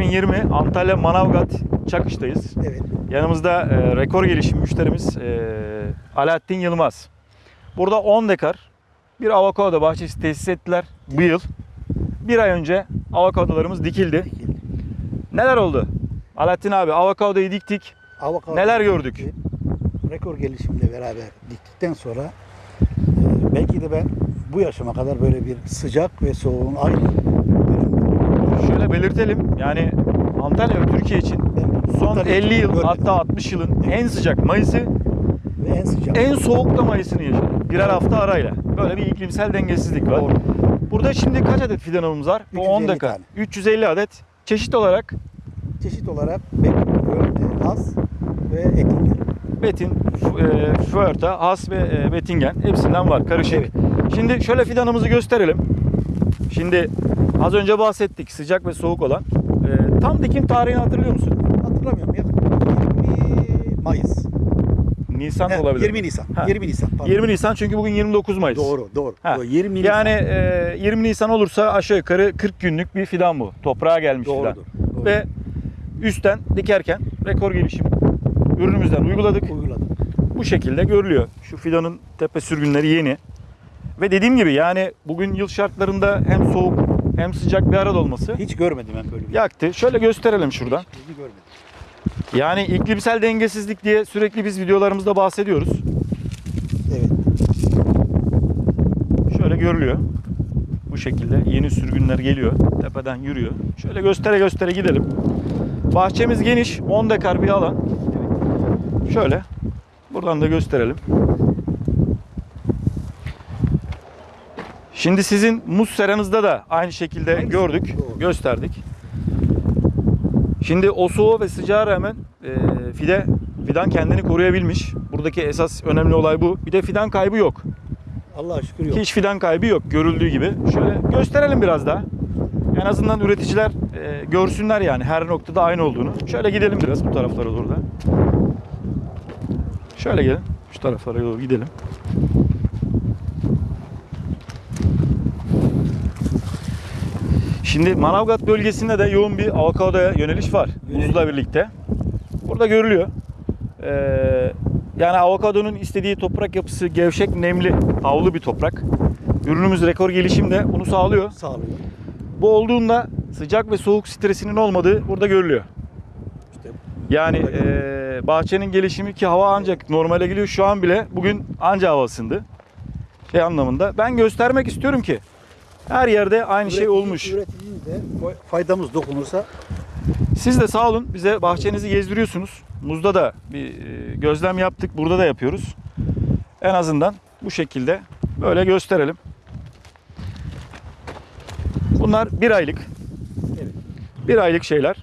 2020 Antalya Manavgat Çakış'tayız. Evet. Yanımızda e, rekor gelişim müşterimiz e, Alaaddin Yılmaz. Burada 10 dekar bir avokado bahçesi tesis ettiler bu yıl. Bir ay önce avokadolarımız dikildi. Dikildi. Neler oldu? Alaaddin abi avokadoyu diktik. Avokado Neler gördük? dikti. Rekor gelişimle beraber diktikten sonra e, belki de ben bu yaşıma kadar böyle bir sıcak ve soğuğun aynı belirtelim. Yani Antalya Türkiye için son Antalya'yı 50 yıl görmedim. hatta 60 yılın en sıcak Mayıs'ı ve en sıcak. en soğuk da Mayıs'ını yaşadık. Birer hafta arayla. Böyle bir iklimsel dengesizlik var. Doğru. Burada şimdi kaç adet fidanımız var? Bu 10 350 dekar. tane. 350 adet. Çeşit olarak Çeşit olarak Bekir, Az ve Ettinger. Betin, e, Has ve e, Bettingen hepsinden var karışık. Evet. Şimdi şöyle fidanımızı gösterelim. Şimdi az önce bahsettik sıcak ve soğuk olan. E, tam dikim tarihini hatırlıyor musun? Hatırlamıyorum ya. 20 Mayıs. Nisan He, olabilir. 20 Nisan. Ha. 20 Nisan. pardon. 20 Nisan çünkü bugün 29 Mayıs. Doğru, doğru. Ha. Doğru, 20 Nisan. Yani e, 20 Nisan olursa aşağı yukarı 40 günlük bir fidan bu. Toprağa gelmiş fidan. Doğrudur. doğru. Ve üstten dikerken rekor gelişim ürünümüzden uyguladık. uyguladım. Bu şekilde görülüyor. Şu fidanın tepe sürgünleri yeni. Ve dediğim gibi yani bugün yıl şartlarında hem soğuk hem sıcak bir arada olması Hiç görmedim ben böyle bir yaktı. Şöyle gösterelim şuradan. Hiç görmedim. Yani iklimsel dengesizlik diye sürekli biz videolarımızda bahsediyoruz. Evet. Şöyle görülüyor. Bu şekilde yeni sürgünler geliyor. Tepeden yürüyor. Şöyle göstere göstere gidelim. Bahçemiz geniş. 10 dekar bir alan. Şöyle. Buradan da gösterelim. Şimdi sizin muz seranızda da aynı şekilde Hangisi? gördük, Doğru. gösterdik. Şimdi o soğuğa ve sıcağa rağmen e, fide fidan kendini koruyabilmiş. Buradaki esas önemli olay bu. Bir de fidan kaybı yok. Allah'a şükür yok. Hiç fidan kaybı yok görüldüğü gibi. Şöyle gösterelim biraz daha. En azından üreticiler e, görsünler yani her noktada aynı olduğunu. Şöyle gidelim biraz bu taraflara doğru da. Şöyle gelin. Şu taraflara doğru gidelim. Şimdi Manavgat bölgesinde de yoğun bir avokadoya yöneliş var. Muzla birlikte. Burada görülüyor. Ee, yani avokadonun istediği toprak yapısı gevşek, nemli, havlu bir toprak. Ürünümüz rekor gelişimde bunu sağlıyor. Sağlıyor. Bu olduğunda sıcak ve soğuk stresinin olmadığı burada görülüyor. İşte Yani eee, bahçenin gelişimi ki hava ancak normale geliyor. Şu an bile bugün anca hava ısındı. Şey anlamında. Ben göstermek istiyorum ki her yerde aynı şey üretici- olmuş. De faydamız dokunursa Siz de sağ olun bize bahçenizi gezdiriyorsunuz. Muzda da bir e, gözlem yaptık. Burada da yapıyoruz. En azından bu şekilde böyle gösterelim. Bunlar bir aylık. Evet. Bir aylık şeyler.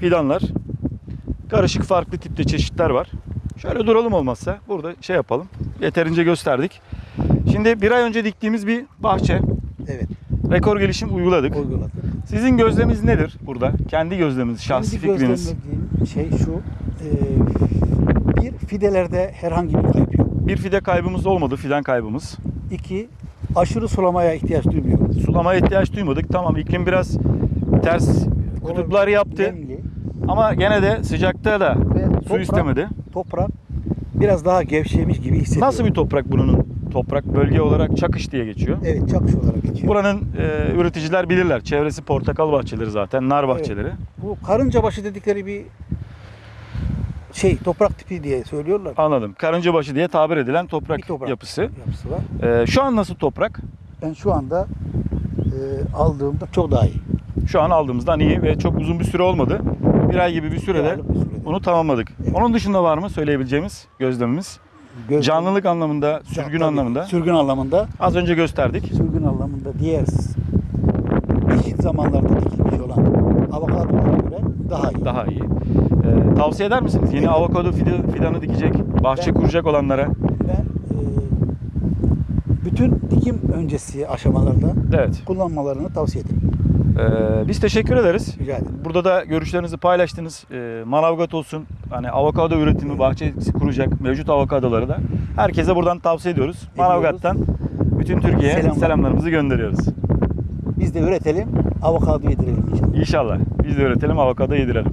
Fidanlar. Karışık farklı tipte çeşitler var. Şöyle duralım olmazsa. Burada şey yapalım. Yeterince gösterdik. Şimdi bir ay önce diktiğimiz bir bahçe. evet Rekor gelişim uyguladık. uyguladık. Sizin gözleminiz nedir burada? Kendi gözleminiz, şahsi Kendi fikriniz. şey şu. e, bir fidelerde herhangi bir kayıp yok. Bir fide kaybımız olmadı, fidan kaybımız. İki aşırı sulamaya ihtiyaç duymuyoruz. Sulamaya ihtiyaç duymadık. Tamam iklim biraz ters kutuplar yaptı. Nemli Ama gene de sıcakta da ve su toprak, istemedi. toprak biraz daha gevşemiş gibi hissediyorum. Nasıl bir toprak bunun? Toprak bölge olarak Çakış diye geçiyor. Evet çakış olarak geçiyor. Buranın e, üreticiler bilirler. Çevresi portakal bahçeleri zaten, nar bahçeleri. Bu karıncabaşı dedikleri bir şey toprak tipi diye söylüyorlar. Anladım. Karıncabaşı diye tabir edilen toprak, Bir toprak yapısı. yapısı var. E, şu an nasıl toprak? Ben şu anda e, aldığımda çok daha iyi. Şu an aldığımızdan iyi ve çok uzun bir süre olmadı. Bir ay gibi bir sürede bir sürede. bunu tamamladık. Evet. Onun dışında var mı söyleyebileceğimiz gözlemimiz? Göz- Canlılık anlamında, sürgün Tabii, anlamında Sürgün anlamında. az önce gösterdik. Sürgün anlamında diğer eşit zamanlarda dikilmiş olan avokadolara göre daha iyi. Daha iyi. Ee, tavsiye eder misiniz? Yeni Evet. avokado fidanı dikecek, bahçe Ben- kuracak olanlara. Ben e, bütün dikim öncesi aşamalarda Evet. kullanmalarını tavsiye ederim. Ee, biz teşekkür ederiz. Rica ederim. Burada da görüşlerinizi paylaştınız. Ee, Manavgat olsun, hani avokado üretimi, bahçesi kuracak mevcut avokadoları da herkese buradan tavsiye ediyoruz. Manavgat'tan bütün Türkiye'ye Selamlar. selamlarımızı gönderiyoruz. Biz de üretelim, avokado yedirelim inşallah. İnşallah. Biz de üretelim avokado yedirelim.